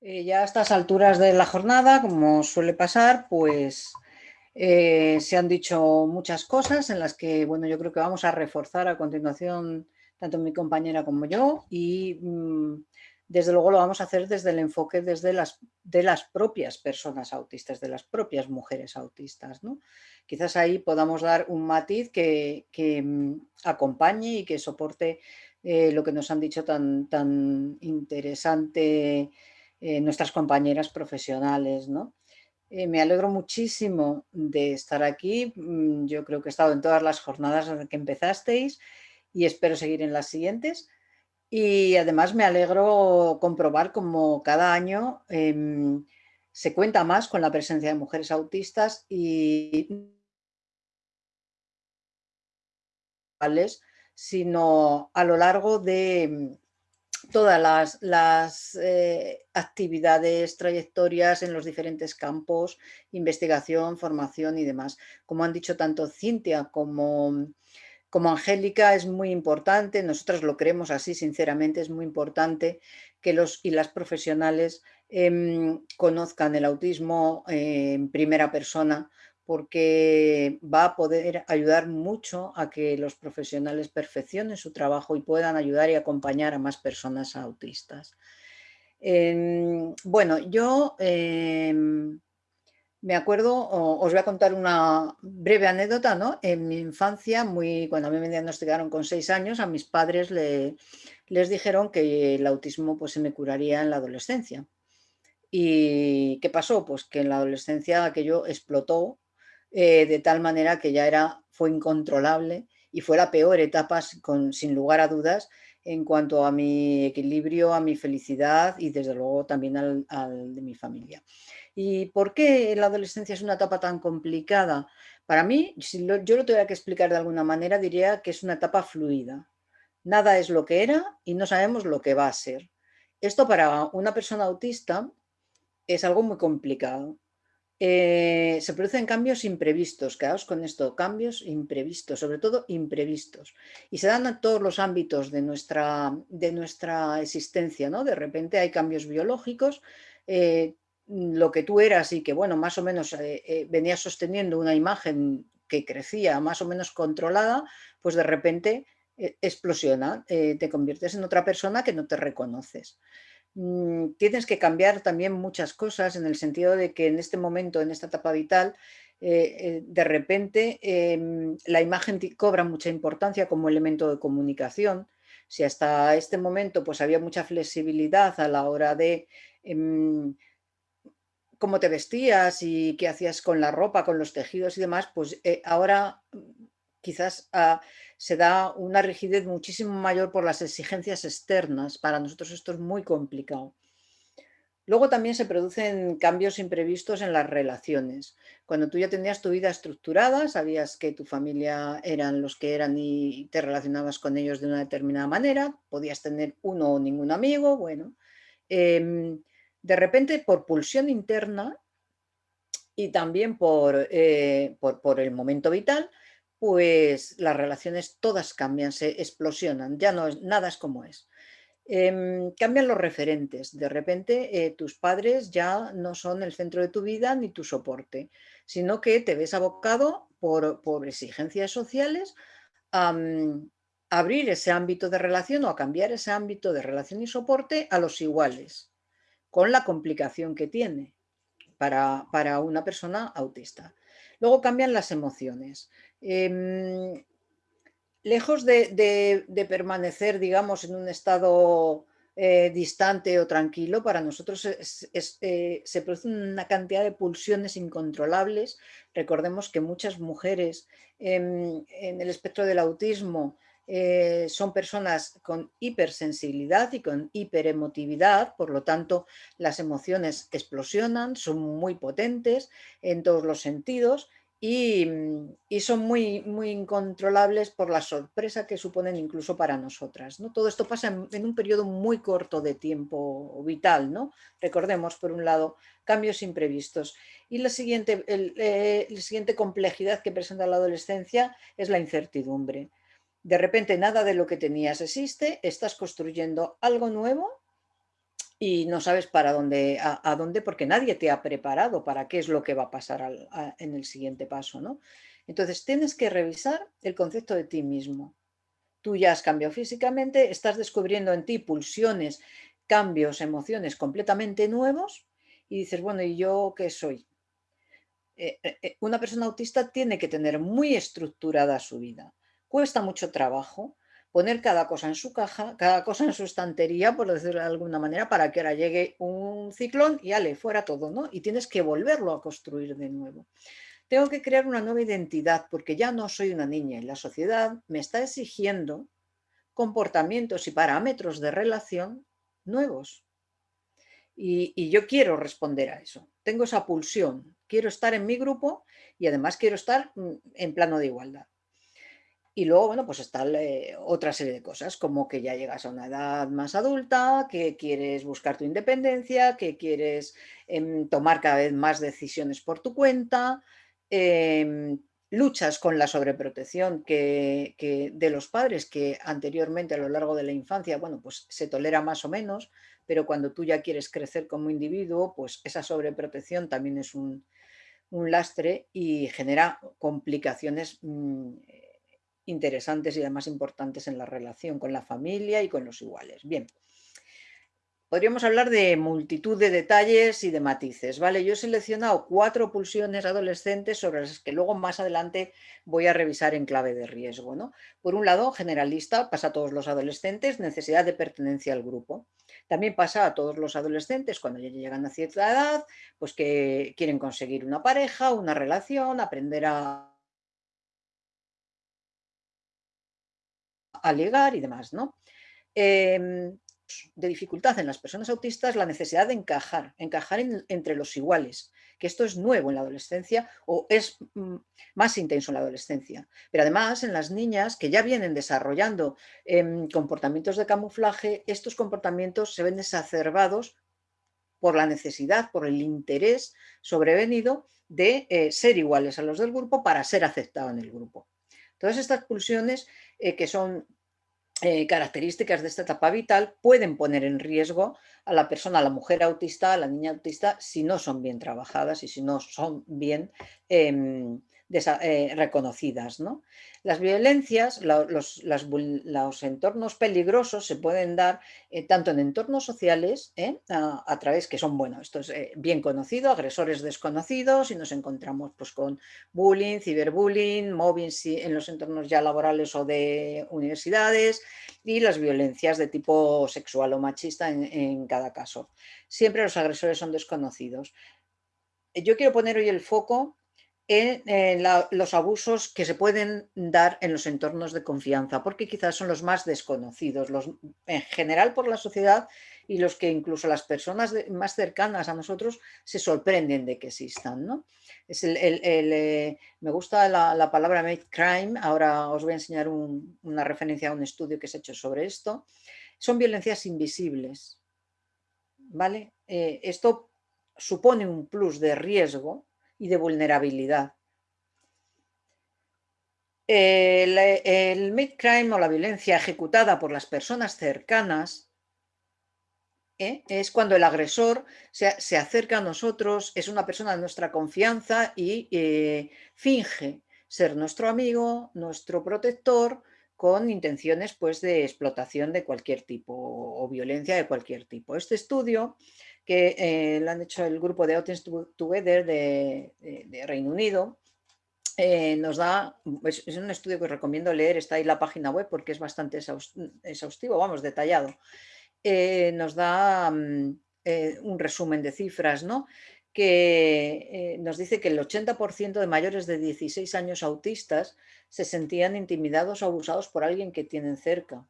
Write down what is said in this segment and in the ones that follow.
Eh, ya a estas alturas de la jornada, como suele pasar, pues eh, se han dicho muchas cosas en las que, bueno, yo creo que vamos a reforzar a continuación tanto mi compañera como yo y mm, desde luego lo vamos a hacer desde el enfoque desde las, de las propias personas autistas, de las propias mujeres autistas. ¿no? Quizás ahí podamos dar un matiz que, mm, acompañe y que soporte eh, lo que nos han dicho tan, tan interesante eh, nuestras compañeras profesionales. ¿no? Eh, me alegro muchísimo de estar aquí. Mm, yo creo que he estado en todas las jornadas desde que empezasteis y espero seguir en las siguientes. Y además me alegro comprobar como cada año em, se cuenta más con la presencia de mujeres autistas y sino a lo largo de todas las, eh, actividades, trayectorias en los diferentes campos, investigación, formación y demás. Como han dicho tanto Cintia como, como Angélica, es muy importante, nosotros lo creemos así sinceramente, es muy importante que los y las profesionales em, conozcan el autismo eh, en primera persona porque va a poder ayudar mucho a que los profesionales perfeccionen su trabajo y puedan ayudar y acompañar a más personas autistas. Em, bueno, yo em, me acuerdo, os voy a contar una breve anécdota, ¿no? En mi infancia, muy, cuando a mí me diagnosticaron con seis años, a mis padres les dijeron que el autismo pues, se me curaría en la adolescencia. ¿Y qué pasó? Pues que en la adolescencia aquello explotó eh, de tal manera que ya era, fue incontrolable y fue la peor etapa, sin lugar a dudas, en cuanto a mi equilibrio, a mi felicidad y desde luego también al, de mi familia. ¿Y por qué la adolescencia es una etapa tan complicada? Para mí, si yo lo tuviera que explicar de alguna manera, diría que es una etapa fluida. Nada es lo que era y no sabemos lo que va a ser. Esto para una persona autista es algo muy complicado eh, se producen cambios imprevistos, quedaos con esto, cambios imprevistos, sobre todo imprevistos. Y se dan en todos los ámbitos de nuestra, de nuestra existencia, ¿no? De repente hay cambios biológicos, eh, lo que tú eras y que, bueno, más o menos eh, venías sosteniendo una imagen que crecía más o menos controlada, pues de repente explosiona, te conviertes en otra persona que no te reconoces. Mm, tienes que cambiar también muchas cosas en el sentido de que en este momento, en esta etapa vital, eh, eh, de repente em, la imagen cobra mucha importancia como elemento de comunicación. Si hasta este momento pues había mucha flexibilidad a la hora de em, cómo te vestías y qué hacías con la ropa, con los tejidos y demás, pues eh, ahora quizás ah, se da una rigidez muchísimo mayor por las exigencias externas. Para nosotros esto es muy complicado. Luego también se producen cambios imprevistos en las relaciones. Cuando tú ya tenías tu vida estructurada, sabías que tu familia eran los que eran y te relacionabas con ellos de una determinada manera, podías tener uno o ningún amigo, bueno. Em, de repente, por pulsión interna y también por, eh, por el momento vital, pues las relaciones todas cambian, se explosionan, ya no es, nada es como es. Em, cambian los referentes, de repente eh, tus padres ya no son el centro de tu vida ni tu soporte, sino que te ves abocado por, por exigencias sociales a, abrir ese ámbito de relación o a cambiar ese ámbito de relación y soporte a los iguales, con la complicación que tiene para, para una persona autista. Luego cambian las emociones. Em, lejos de, permanecer, digamos, en un estado eh, distante o tranquilo, para nosotros eh, se produce una cantidad de pulsiones incontrolables. Recordemos que muchas mujeres en el espectro del autismo eh, son personas con hipersensibilidad y con hiperemotividad, por lo tanto las emociones explosionan, son muy potentes en todos los sentidos Mm, y, son muy, muy incontrolables por la sorpresa que suponen incluso para nosotras. ¿no? Todo esto pasa en, un periodo muy corto de tiempo vital. ¿no? Recordemos, por un lado, cambios imprevistos. Y la siguiente, eh, la siguiente complejidad que presenta la adolescencia es la incertidumbre. De repente nada de lo que tenías existe, estás construyendo algo nuevo y no sabes para dónde, a, dónde, porque nadie te ha preparado para qué es lo que va a pasar en el siguiente paso. ¿no? Entonces tienes que revisar el concepto de ti mismo. Tú ya has cambiado físicamente, estás descubriendo en ti pulsiones, cambios, emociones completamente nuevos y dices, bueno, ¿y yo qué soy? Eh, eh, eh, una persona autista tiene que tener muy estructurada su vida. Cuesta mucho trabajo, poner cada cosa en su caja, cada cosa en su estantería, por decirlo de alguna manera, para que ahora llegue un ciclón y ale, fuera todo, ¿no? Y tienes que volverlo a construir de nuevo. Tengo que crear una nueva identidad porque ya no soy una niña y la sociedad me está exigiendo comportamientos y parámetros de relación nuevos. Y, y, yo quiero responder a eso. Tengo esa pulsión. Quiero estar en mi grupo y además quiero estar mm, en plano de igualdad. Y luego, bueno, pues está eh, otra serie de cosas, como que ya llegas a una edad más adulta, que quieres buscar tu independencia, que quieres em, tomar cada vez más decisiones por tu cuenta, em, luchas con la sobreprotección que, de los padres que anteriormente a lo largo de la infancia, bueno, pues se tolera más o menos, pero cuando tú ya quieres crecer como individuo, pues esa sobreprotección también es un, un lastre y genera complicaciones mm, interesantes y además importantes en la relación con la familia y con los iguales. Bien, podríamos hablar de multitud de detalles y de matices, ¿vale? Yo he seleccionado cuatro pulsiones adolescentes sobre las que luego más adelante voy a revisar en clave de riesgo, ¿no? Por un lado, generalista, pasa a todos los adolescentes, necesidad de pertenencia al grupo. También pasa a todos los adolescentes cuando ya llegan a cierta edad, pues que quieren conseguir una pareja, una relación, aprender a a ligar y demás, ¿no? Em, de dificultad en las personas autistas la necesidad de encajar, encajar entre los iguales, que esto es nuevo en la adolescencia o es mm, más intenso en la adolescencia. Pero además en las niñas que ya vienen desarrollando em, comportamientos de camuflaje, estos comportamientos se ven exacerbados por la necesidad, por el interés sobrevenido de eh, ser iguales a los del grupo para ser aceptado en el grupo. Todas estas pulsiones eh, que son eh, características de esta etapa vital pueden poner en riesgo a la persona, a la mujer autista, a la niña autista, si no son bien trabajadas y si no son bien em, eh, reconocidas. ¿no? Las violencias, los, entornos peligrosos se pueden dar eh, tanto en entornos sociales, ¿eh? a, través que son, bueno, esto es bien conocido, agresores desconocidos y nos encontramos pues, con bullying, ciberbullying, mobbing en los entornos ya laborales o de universidades y las violencias de tipo sexual o machista en, en cada caso. Siempre los agresores son desconocidos. Yo quiero poner hoy el foco en, los abusos que se pueden dar en los entornos de confianza, porque quizás son los más desconocidos, en general por la sociedad y los que incluso las personas más cercanas a nosotros se sorprenden de que existan. ¿no? Es el, eh, me gusta la, palabra made crime, ahora os voy a enseñar una referencia a un estudio que se ha hecho sobre esto. Son violencias invisibles. ¿vale? Eh, esto supone un plus de riesgo y de vulnerabilidad. El, el mid-crime o la violencia ejecutada por las personas cercanas ¿eh? es cuando el agresor se, acerca a nosotros, es una persona de nuestra confianza y eh, finge ser nuestro amigo, nuestro protector, con intenciones pues, de explotación de cualquier tipo o violencia de cualquier tipo. Este estudio que eh, lo han hecho el grupo de Autism Together de, Reino Unido, eh, nos da, es, un estudio que os recomiendo leer, está ahí la página web porque es bastante exhaustivo, vamos, detallado. Eh, nos da mm, un resumen de cifras, ¿no? que nos dice que el 80% de mayores de 16 años autistas se sentían intimidados o abusados por alguien que tienen cerca.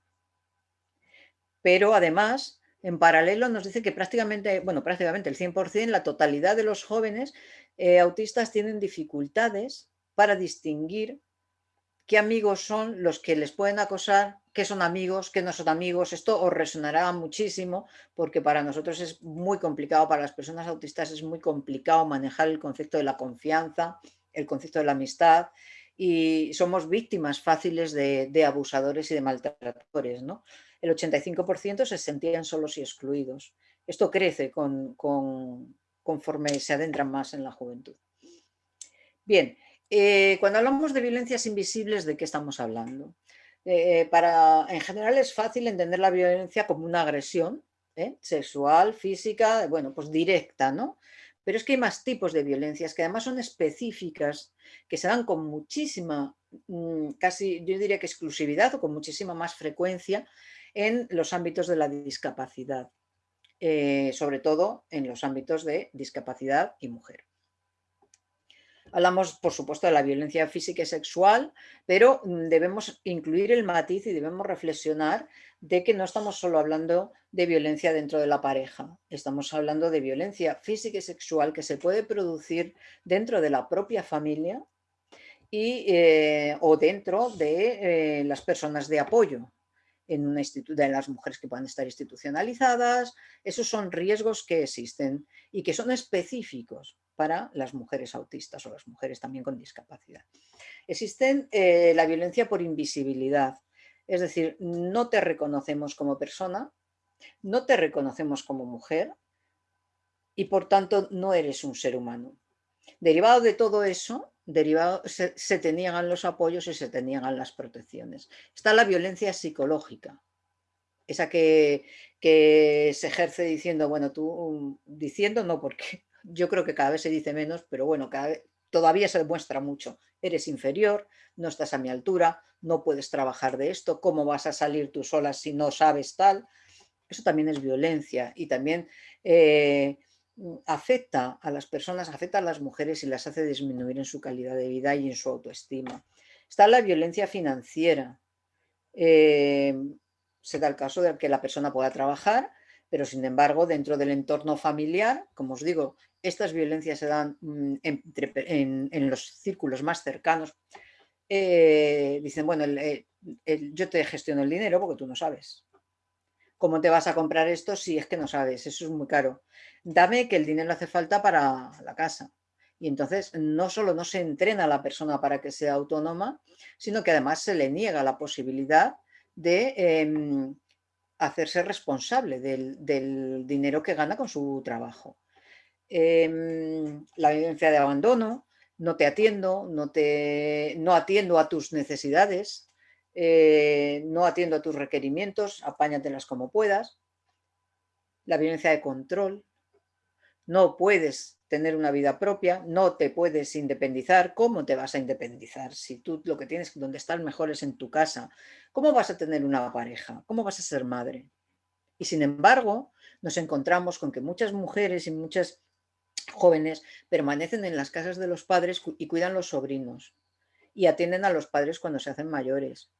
Pero además en paralelo nos dice que prácticamente, bueno, prácticamente el 100%, la totalidad de los jóvenes eh, autistas tienen dificultades para distinguir qué amigos son los que les pueden acosar, qué son amigos, qué no son amigos. Esto os resonará muchísimo porque para nosotros es muy complicado, para las personas autistas es muy complicado manejar el concepto de la confianza, el concepto de la amistad y somos víctimas fáciles de, de abusadores y de maltratadores, ¿no? El 85% se sentían solos y excluidos. Esto crece conforme se adentran más en la juventud. Bien, eh, cuando hablamos de violencias invisibles, ¿de qué estamos hablando? Eh, para, en general es fácil entender la violencia como una agresión ¿eh? sexual, física, bueno, pues directa, ¿no? Pero es que hay más tipos de violencias que además son específicas, que se dan con muchísima, mm, casi yo diría que exclusividad o con muchísima más frecuencia en los ámbitos de la discapacidad, sobre todo en los ámbitos de discapacidad y mujer. Hablamos, por supuesto, de la violencia física y sexual, pero mm, debemos incluir el matiz y debemos reflexionar de que no estamos solo hablando de violencia dentro de la pareja, estamos hablando de violencia física y sexual que se puede producir dentro de la propia familia y, eh, o dentro de eh, las personas de apoyo, en una de las mujeres que puedan estar institucionalizadas. Esos son riesgos que existen y que son específicos para las mujeres autistas o las mujeres también con discapacidad. Existen eh, la violencia por invisibilidad, es decir, no te reconocemos como persona, no te reconocemos como mujer y por tanto no eres un ser humano. Derivado de todo eso, derivado, se, se te los apoyos y se te niegan las protecciones. Está la violencia psicológica, esa que, que, se ejerce diciendo, bueno, tú diciendo no porque yo creo que cada vez se dice menos, pero bueno, todavía se demuestra mucho. Eres inferior, no estás a mi altura, no puedes trabajar de esto, ¿cómo vas a salir tú sola si no sabes tal? Eso también es violencia y también eh, afecta a las personas, afecta a las mujeres y las hace disminuir en su calidad de vida y en su autoestima. Está la violencia financiera. Eh, se da el caso de que la persona pueda trabajar, pero sin embargo dentro del entorno familiar, como os digo, estas violencias se dan mm, en, los círculos más cercanos. Eh, dicen, bueno, yo te gestiono el dinero porque tú no sabes. ¿Cómo te vas a comprar esto si es que no sabes? Eso es muy caro. Dame que el dinero hace falta para la casa. Y entonces no solo no se entrena a la persona para que sea autónoma, sino que además se le niega la posibilidad de em, hacerse responsable del, dinero que gana con su trabajo. Em, la vivencia de abandono, no te atiendo, no, te, no atiendo a tus necesidades, eh, no atiendo a tus requerimientos, apáñatelas como puedas. La violencia de control, no puedes tener una vida propia, no te puedes independizar. ¿Cómo te vas a independizar? Si tú lo que tienes, donde estás mejor es en tu casa. ¿Cómo vas a tener una pareja? ¿Cómo vas a ser madre? Y sin embargo, nos encontramos con que muchas mujeres y muchas jóvenes permanecen en las casas de los padres y cuidan los sobrinos y atienden a los padres cuando se hacen mayores.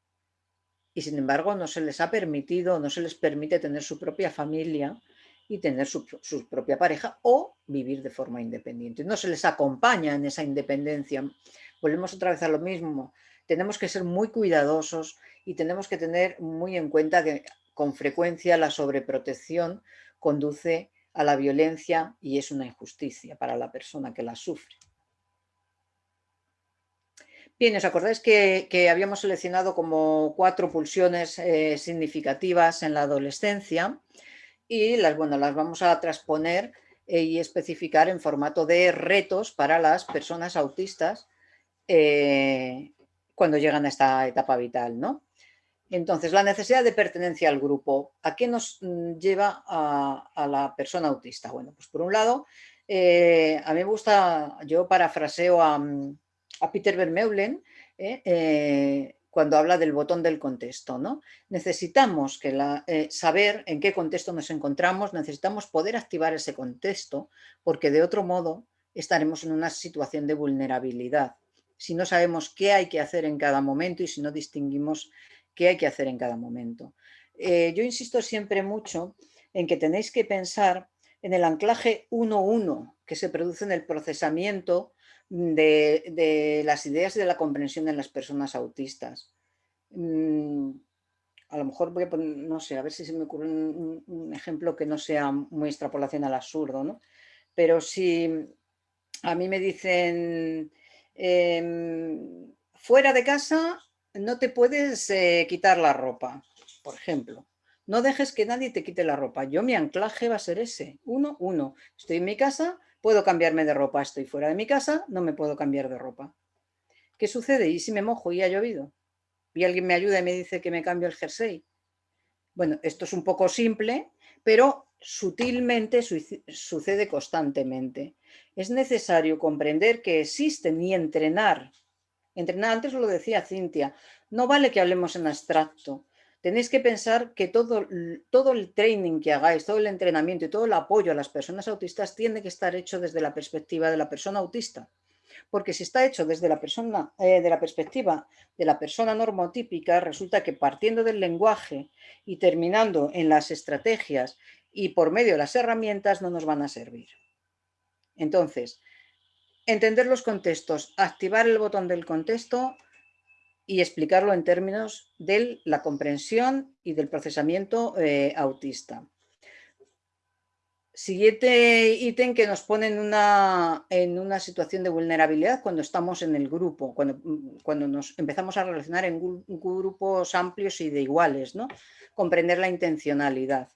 Y sin embargo no se les ha permitido, no se les permite tener su propia familia y tener su, propia pareja o vivir de forma independiente. No se les acompaña en esa independencia. Volvemos otra vez a lo mismo. Tenemos que ser muy cuidadosos y tenemos que tener muy en cuenta que con frecuencia la sobreprotección conduce a la violencia y es una injusticia para la persona que la sufre. Bien, ¿os acordáis que, habíamos seleccionado como cuatro pulsiones eh, significativas en la adolescencia? y las, bueno, las vamos a transponer eh, y especificar en formato de retos para las personas autistas eh, cuando llegan a esta etapa vital. ¿no? Entonces, la necesidad de pertenencia al grupo, ¿a qué nos mm, lleva a, la persona autista? Bueno, pues por un lado, a mí me gusta, yo parafraseo a, a Peter Vermeulen, cuando habla del botón del contexto. ¿no? Necesitamos que eh, saber en qué contexto nos encontramos, necesitamos poder activar ese contexto, porque de otro modo estaremos en una situación de vulnerabilidad. Si no sabemos qué hay que hacer en cada momento y si no distinguimos qué hay que hacer en cada momento. Eh, yo insisto siempre mucho en que tenéis que pensar en el anclaje 1-1 que se produce en el procesamiento de, las ideas y de la comprensión en las personas autistas. Mm, a lo mejor voy a poner, no sé, a ver si se me ocurre un, ejemplo que no sea muy extrapolación al absurdo, ¿no? Pero si a mí me dicen, em, fuera de casa no te puedes eh, quitar la ropa, por ejemplo. No dejes que nadie te quite la ropa. Yo mi anclaje va a ser ese. Uno, uno. Estoy en mi casa, puedo cambiarme de ropa. Estoy fuera de mi casa, no me puedo cambiar de ropa. ¿Qué sucede? ¿Y si me mojo y ha llovido? Y alguien me ayuda y me dice que me cambio el jersey. Bueno, esto es un poco simple, pero sutilmente sucede constantemente. Es necesario comprender que existen y entrenar. Entrenar, antes lo decía Cintia, no vale que hablemos en abstracto. Tenéis que pensar que todo, todo el training que hagáis, todo el entrenamiento y todo el apoyo a las personas autistas tiene que estar hecho desde la perspectiva de la persona autista. Porque si está hecho desde la, persona, eh, de la perspectiva de la persona normotípica, resulta que partiendo del lenguaje y terminando en las estrategias y por medio de las herramientas no nos van a servir. Entonces, entender los contextos, activar el botón del contexto y explicarlo en términos de la comprensión y del procesamiento eh, autista. Siguiente ítem que nos pone en una, en una, situación de vulnerabilidad cuando estamos en el grupo, cuando, cuando nos empezamos a relacionar en grupos amplios y de iguales, ¿no? Comprender la intencionalidad.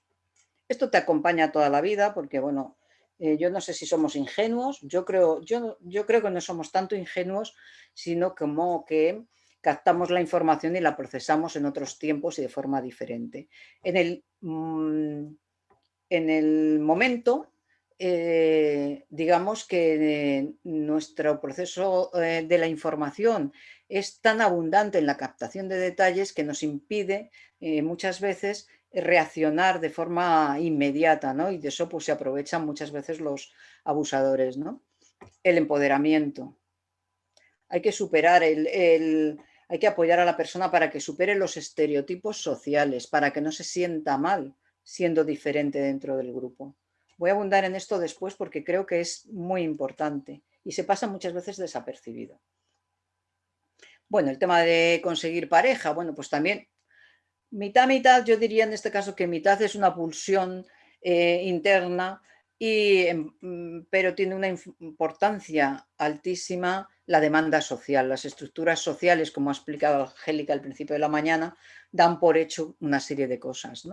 Esto te acompaña toda la vida porque, bueno, eh, yo no sé si somos ingenuos, yo creo, yo, yo creo que no somos tanto ingenuos, sino como que captamos la información y la procesamos en otros tiempos y de forma diferente. En el, mm, en el momento, eh, digamos que nuestro proceso eh, de la información es tan abundante en la captación de detalles que nos impide muchas veces reaccionar de forma inmediata, ¿no? Y de eso pues se aprovechan muchas veces los abusadores, ¿no? El empoderamiento. Hay que superar el, hay que apoyar a la persona para que supere los estereotipos sociales, para que no se sienta mal siendo diferente dentro del grupo. Voy a abundar en esto después porque creo que es muy importante y se pasa muchas veces desapercibido. Bueno, el tema de conseguir pareja, bueno, pues también mitad, mitad, yo diría en este caso que mitad es una pulsión eh, interna, y, mm, pero tiene una importancia altísima la demanda social. Las estructuras sociales, como ha explicado Angélica al principio de la mañana, dan por hecho una serie de cosas.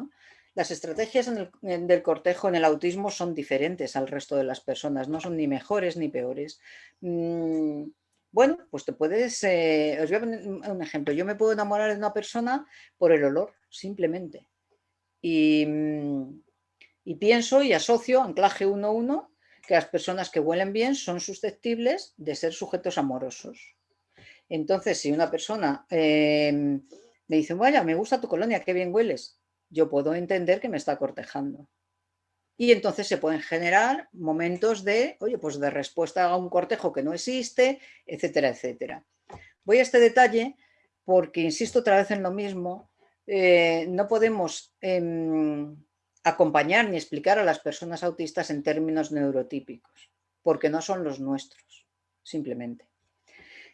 Las estrategias del cortejo en el autismo son diferentes al resto de las personas, no son ni mejores ni peores. Mm, bueno, pues te puedes, eh, os voy a poner un ejemplo, yo me puedo enamorar de una persona por el olor, simplemente. Y, mm, pienso y asocio, anclaje 1-1, que las personas que huelen bien son susceptibles de ser sujetos amorosos. Entonces, si una persona em, me dice, vaya, me gusta tu colonia, qué bien hueles, yo puedo entender que me está cortejando. Y entonces se pueden generar momentos de, oye, pues de respuesta a un cortejo que no existe, etcétera, etcétera. Voy a este detalle porque, insisto otra vez en lo mismo, eh, no podemos em, acompañar ni explicar a las personas autistas en términos neurotípicos, porque no son los nuestros, simplemente.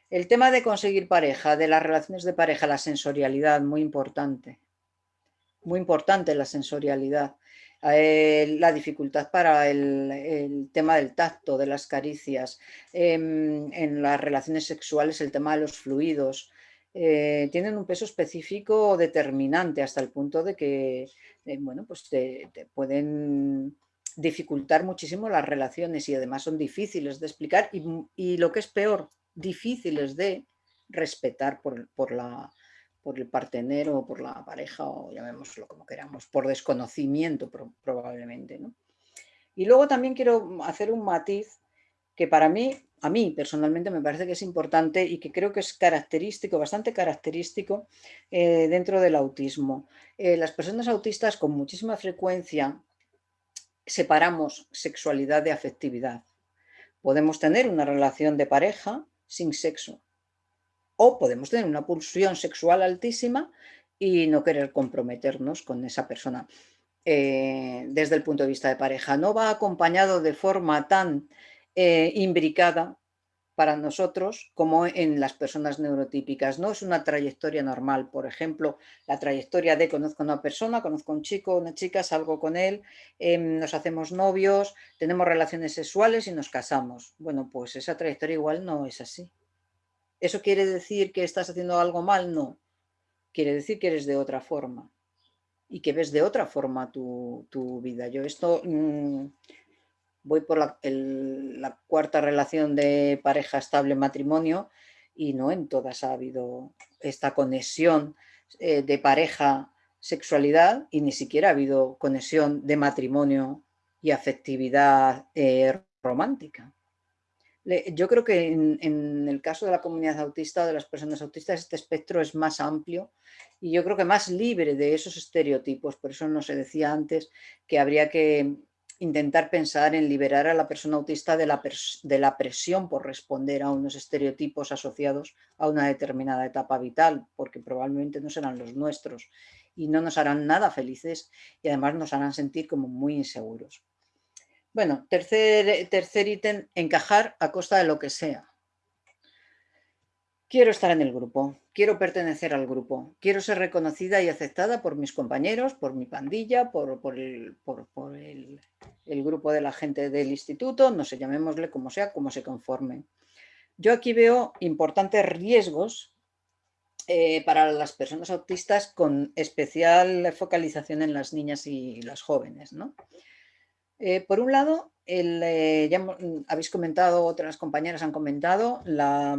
El tema de conseguir pareja, de las relaciones de pareja, la sensorialidad, muy importante. Muy importante la sensorialidad. Eh, la dificultad para el, tema del tacto, de las caricias, em, en las relaciones sexuales el tema de los fluidos, eh, tienen un peso específico determinante hasta el punto de que eh, bueno, pues te, pueden dificultar muchísimo las relaciones y además son difíciles de explicar y, lo que es peor, difíciles de respetar por la, por el partenero o por la pareja o llamémoslo como queramos, por desconocimiento probablemente. Y luego también quiero hacer un matiz que para mí, a mí personalmente me parece que es importante y que creo que es característico, bastante característico eh, dentro del autismo. Eh, las personas autistas con muchísima frecuencia separamos sexualidad de afectividad. Podemos tener una relación de pareja sin sexo, o podemos tener una pulsión sexual altísima y no querer comprometernos con esa persona. Eh, desde el punto de vista de pareja, no va acompañado de forma tan eh, imbricada para nosotros como en las personas neurotípicas. No es una trayectoria normal. Por ejemplo, la trayectoria de conozco a una persona, conozco a un chico, una chica, salgo con él, em, nos hacemos novios, tenemos relaciones sexuales y nos casamos. Bueno, pues esa trayectoria igual no es así. ¿Eso quiere decir que estás haciendo algo mal? No. Quiere decir que eres de otra forma. y que ves de otra forma tu, vida. Yo esto mm, voy por la, cuarta relación de pareja estable matrimonio y no en todas ha habido esta conexión eh, de pareja sexualidad y ni siquiera ha habido conexión de matrimonio y afectividad eh, romántica. yo creo que en, el caso de la comunidad autista de las personas autistas este espectro es más amplio y yo creo que más libre de esos estereotipos. Por eso no se decía antes que habría que intentar pensar en liberar a la persona autista de la, de la, presión por responder a unos estereotipos asociados a una determinada etapa vital, porque probablemente no serán los nuestros y no nos harán nada felices y además nos harán sentir como muy inseguros. Bueno, tercer, tercer ítem, encajar a costa de lo que sea. Quiero estar en el grupo, quiero pertenecer al grupo, quiero ser reconocida y aceptada por mis compañeros, por mi pandilla, por, el, grupo de la gente del instituto, no sé, llamémosle como sea, como se conforme. Yo aquí veo importantes riesgos eh, para las personas autistas con especial focalización en las niñas y las jóvenes. Eh, por un lado, eh, ya habéis comentado, otras compañeras han comentado, la,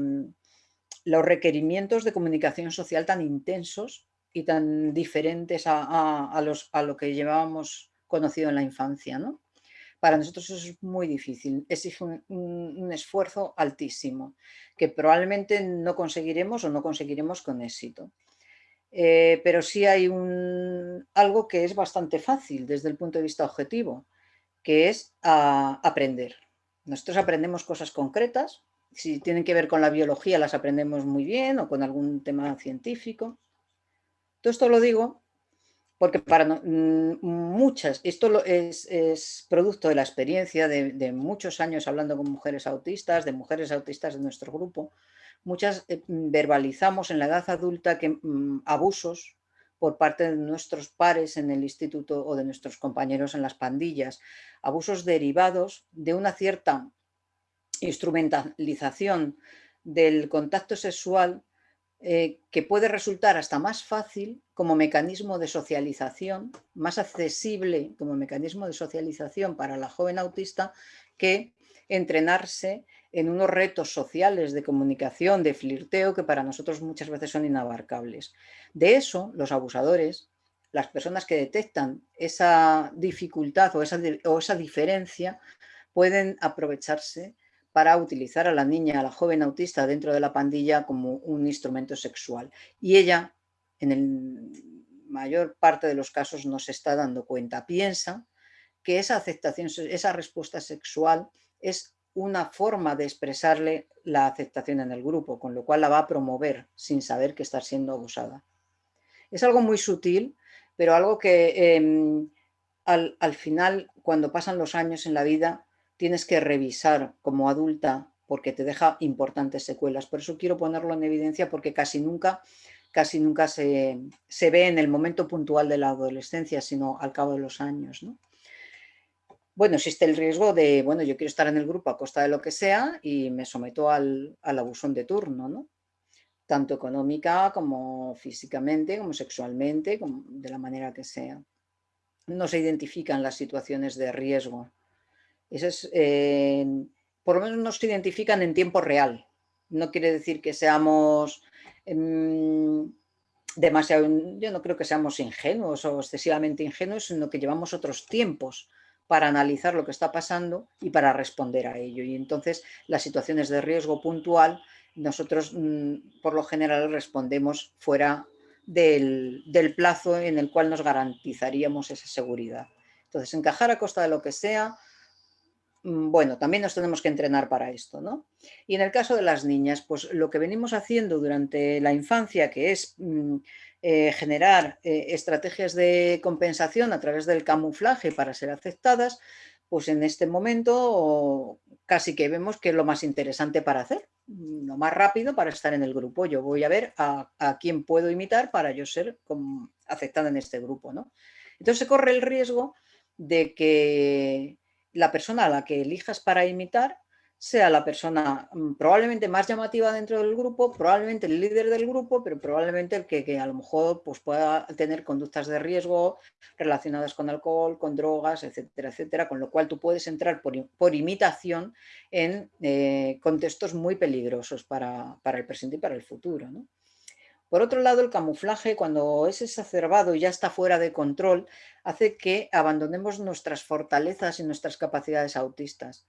los requerimientos de comunicación social tan intensos y tan diferentes a, los, a, lo que llevábamos conocido en la infancia. ¿no? Para nosotros eso es muy difícil, exige un, esfuerzo altísimo que probablemente no conseguiremos o no conseguiremos con éxito. Eh, pero sí hay un, algo que es bastante fácil desde el punto de vista objetivo, que es aprender. Nosotros aprendemos cosas concretas, si tienen que ver con la biología las aprendemos muy bien o con algún tema científico. Todo esto lo digo porque para mm, muchas, esto es, producto de la experiencia de, muchos años hablando con mujeres autistas, de mujeres autistas de nuestro grupo, muchas eh, verbalizamos en la edad adulta que mm, abusos por parte de nuestros pares en el instituto o de nuestros compañeros en las pandillas, abusos derivados de una cierta instrumentalización del contacto sexual eh, que puede resultar hasta más fácil como mecanismo de socialización, más accesible como mecanismo de socialización para la joven autista que entrenarse en unos retos sociales de comunicación, de flirteo, que para nosotros muchas veces son inabarcables. De eso, los abusadores, las personas que detectan esa dificultad o esa, o esa diferencia, pueden aprovecharse para utilizar a la niña, a la joven autista dentro de la pandilla como un instrumento sexual. Y ella, en el mayor parte de los casos, no se está dando cuenta. Piensa que esa aceptación, esa respuesta sexual es una forma de expresarle la aceptación en el grupo, con lo cual la va a promover sin saber que está siendo abusada. Es algo muy sutil, pero algo que em, al, al final, cuando pasan los años en la vida, tienes que revisar como adulta porque te deja importantes secuelas. Por eso quiero ponerlo en evidencia porque casi nunca, casi nunca se, ve en el momento puntual de la adolescencia, sino al cabo de los años. Bueno, existe el riesgo de, bueno, yo quiero estar en el grupo a costa de lo que sea y me someto al, al abusón de turno, ¿no? tanto económica como físicamente, como sexualmente, como de la manera que sea. No se identifican las situaciones de riesgo es, eh, por lo menos nos identifican en tiempo real. No quiere decir que seamos em, demasiado, yo no creo que seamos ingenuos o excesivamente ingenuos, sino que llevamos otros tiempos para analizar lo que está pasando y para responder a ello. Y entonces las situaciones de riesgo puntual, nosotros mm, por lo general respondemos fuera del, del, plazo en el cual nos garantizaríamos esa seguridad. Entonces, encajar a costa de lo que sea, bueno, también nos tenemos que entrenar para esto, ¿no? Y en el caso de las niñas, pues lo que venimos haciendo durante la infancia, que es mm, eh, generar eh, estrategias de compensación a través del camuflaje para ser aceptadas, pues en este momento casi que vemos que es lo más interesante para hacer, lo más rápido para estar en el grupo. Yo voy a ver a, quién puedo imitar para yo ser aceptada en este grupo, ¿no? Entonces se corre el riesgo de que la persona a la que elijas para imitar sea la persona mm, probablemente más llamativa dentro del grupo, probablemente el líder del grupo, pero probablemente el que, a lo mejor pues, pueda tener conductas de riesgo relacionadas con alcohol, con drogas, etcétera, etcétera, con lo cual tú puedes entrar por, imitación en eh, contextos muy peligrosos para, el presente y para el futuro. Por otro lado, el camuflaje, cuando es exacerbado y ya está fuera de control, hace que abandonemos nuestras fortalezas y nuestras capacidades autistas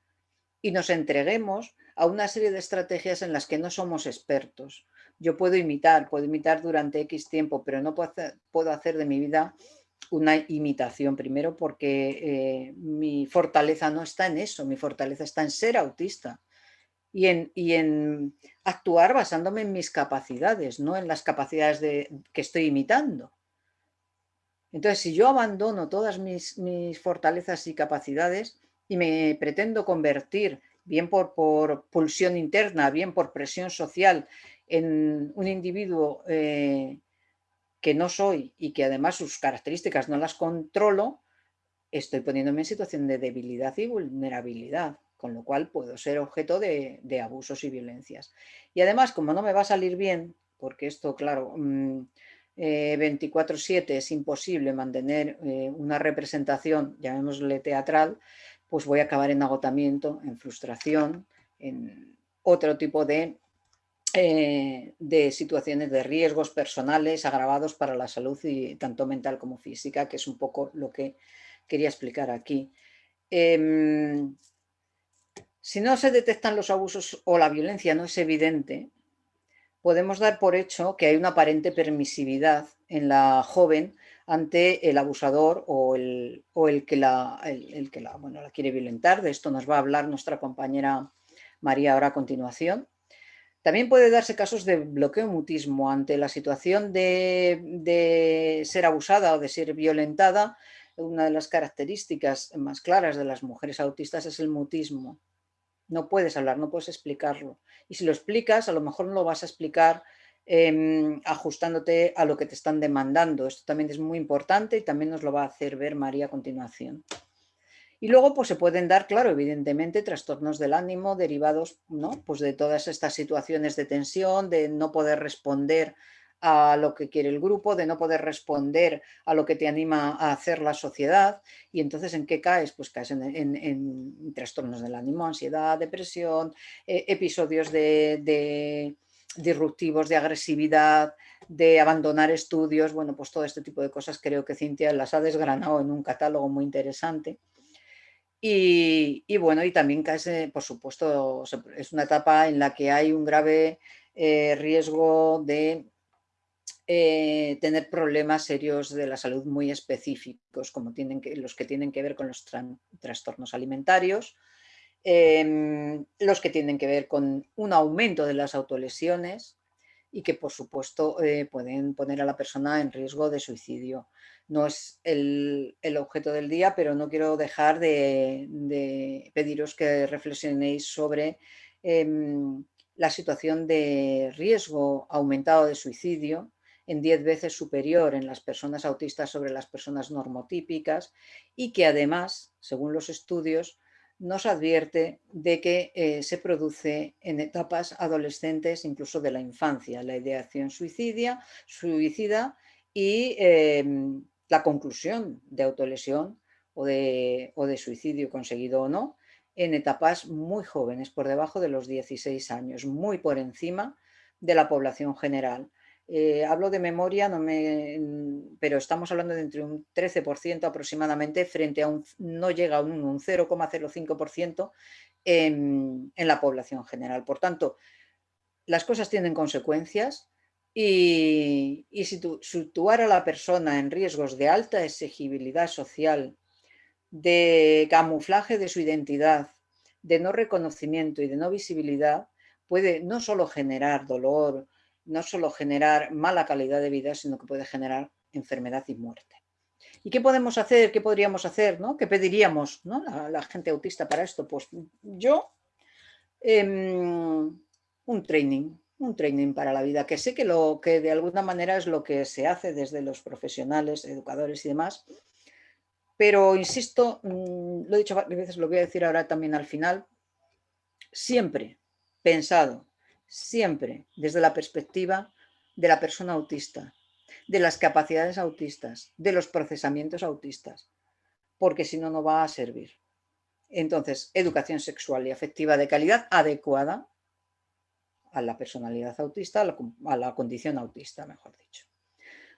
y nos entreguemos a una serie de estrategias en las que no somos expertos. Yo puedo imitar, puedo imitar durante X tiempo, pero no puedo hacer, de mi vida una imitación, primero porque eh, mi fortaleza no está en eso, mi fortaleza está en ser autista y en, actuar basándome en mis capacidades, no en las capacidades de, que estoy imitando. Entonces, si yo abandono todas mis, fortalezas y capacidades, y me pretendo convertir, bien por, pulsión interna, bien por presión social, en un individuo eh, que no soy y que además sus características no las controlo, estoy poniéndome en situación de debilidad y vulnerabilidad, con lo cual puedo ser objeto de, abusos y violencias. Y además, como no me va a salir bien, porque esto, claro, 24-7 mm, eh, es imposible mantener eh, una representación, llamémosle teatral, pues voy a acabar en agotamiento, en frustración, en otro tipo de, eh, de situaciones de riesgos personales agravados para la salud y tanto mental como física, que es un poco lo que quería explicar aquí. Em, si no se detectan los abusos o la violencia no es evidente, podemos dar por hecho que hay una aparente permisividad en la joven ante el abusador o el, el que, la, el, que la, bueno, la quiere violentar. De esto nos va a hablar nuestra compañera María ahora a continuación. También puede darse casos de bloqueo mutismo ante la situación de, de, ser abusada o de ser violentada. Una de las características más claras de las mujeres autistas es el mutismo. No puedes hablar, no puedes explicarlo. Y si lo explicas, a lo mejor no lo vas a explicar Em, ajustándote a lo que te están demandando. Esto también es muy importante y también nos lo va a hacer ver María a continuación. Y luego pues se pueden dar, claro, evidentemente, trastornos del ánimo derivados ¿no? pues de todas estas situaciones de tensión, de no poder responder a lo que quiere el grupo, de no poder responder a lo que te anima a hacer la sociedad. Y entonces, ¿en qué caes? Pues caes en, trastornos del ánimo, ansiedad, depresión, eh, episodios de disruptivos, de agresividad, de abandonar estudios, bueno, pues todo este tipo de cosas creo que Cintia las ha desgranado en un catálogo muy interesante. Y, bueno, y también cae, por supuesto, es una etapa en la que hay un grave eh, riesgo de eh, tener problemas serios de la salud muy específicos, como los que tienen que ver con los trastornos alimentarios, Em, los que tienen que ver con un aumento de las autolesiones y que por supuesto eh, pueden poner a la persona en riesgo de suicidio. No es el, objeto del día, pero no quiero dejar de, pediros que reflexionéis sobre em, la situación de riesgo aumentado de suicidio en 10 veces superior en las personas autistas sobre las personas normotípicas y que además, según los estudios, nos advierte de que eh, se produce en etapas adolescentes, incluso de la infancia, la ideación suicidia, suicida y em, la conclusión de autolesión o de, o de suicidio conseguido o no, en etapas muy jóvenes, por debajo de los 16 años, muy por encima de la población general. Eh, hablo de memoria, no me, pero estamos hablando de entre un 13% aproximadamente frente a un, no llega a un, 0,05% en, en la población general. Por tanto, las cosas tienen consecuencias y, y situar a la persona en riesgos de alta exigibilidad social, de camuflaje de su identidad, de no reconocimiento y de no visibilidad, puede no solo generar dolor, no solo generar mala calidad de vida, sino que puede generar enfermedad y muerte. ¿Y qué podemos hacer? ¿Qué podríamos hacer? ¿no? ¿Qué pediríamos ¿no? la, la, gente autista para esto? Pues yo, em, un training, un training para la vida, que sé que, lo, que de alguna manera es lo que se hace desde los profesionales, educadores y demás, pero insisto, mm, lo he dicho varias veces, lo voy a decir ahora también al final, siempre pensado, siempre desde la perspectiva de la persona autista, de las capacidades autistas, de los procesamientos autistas, porque si no, no va a servir. Entonces, educación sexual y afectiva de calidad adecuada a la personalidad autista, a la, condición autista, mejor dicho.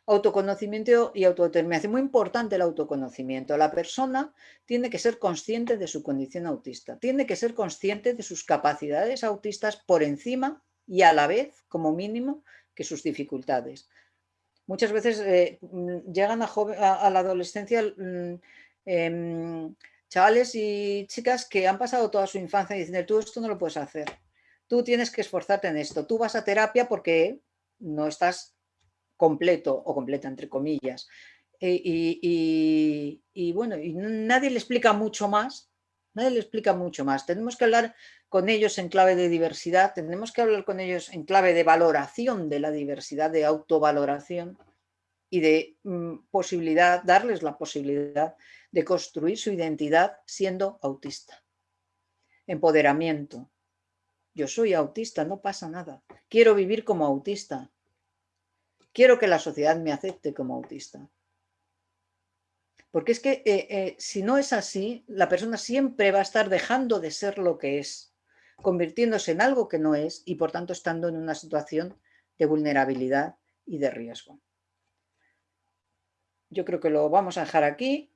Autoconocimiento y autodeterminación. Muy importante el autoconocimiento. La persona tiene que ser consciente de su condición autista, tiene que ser consciente de sus capacidades autistas por encima y a la vez, como mínimo, que sus dificultades. Muchas veces eh, mm, llegan a, la adolescencia mm, em, chavales y chicas que han pasado toda su infancia y dicen, tú esto no lo puedes hacer, tú tienes que esforzarte en esto, tú vas a terapia porque no estás completo o completa, entre comillas. E, y, bueno, y nadie le explica mucho más, nadie le explica mucho más. Tenemos que hablar con ellos en clave de diversidad, tenemos que hablar con ellos en clave de valoración de la diversidad, de autovaloración y de mm, posibilidad, darles la posibilidad de construir su identidad siendo autista. Empoderamiento, yo soy autista, no pasa nada. Quiero vivir como autista. Quiero que la sociedad me acepte como autista. Porque es que eh, eh, si no es así, la persona siempre va a estar dejando de ser lo que es, convirtiéndose en algo que no es y por tanto estando en una situación de vulnerabilidad y de riesgo. Yo creo que lo vamos a dejar aquí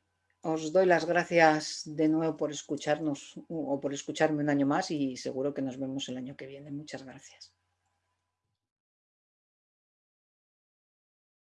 os doy las gracias de nuevo por escucharnos o por escucharme un año más y seguro que nos vemos el año que viene. Muchas gracias.